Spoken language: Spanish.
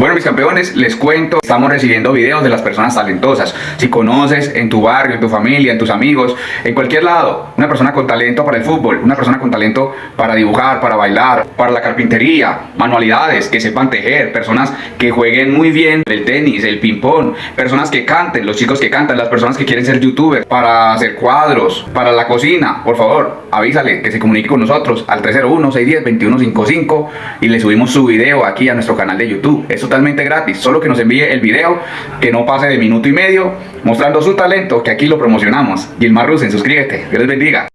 Bueno, mis campeones, les cuento, estamos recibiendo videos de las personas talentosas. Si conoces en tu barrio, en tu familia, en tus amigos, en cualquier lado, una persona con talento para el fútbol, una persona con talento para dibujar, para bailar, para la carpintería, manualidades, que sepan tejer, personas que jueguen muy bien el tenis, el ping-pong, personas que canten, los chicos que cantan, las personas que quieren ser youtubers, para hacer cuadros, para la cocina, por favor, avísale que se comunique con nosotros al 301-610-2155 y le subimos su video aquí a nuestro canal de YouTube. Es totalmente gratis, solo que nos envíe el video que no pase de minuto y medio mostrando su talento que aquí lo promocionamos. Gilmar Rusen, suscríbete, Dios les bendiga.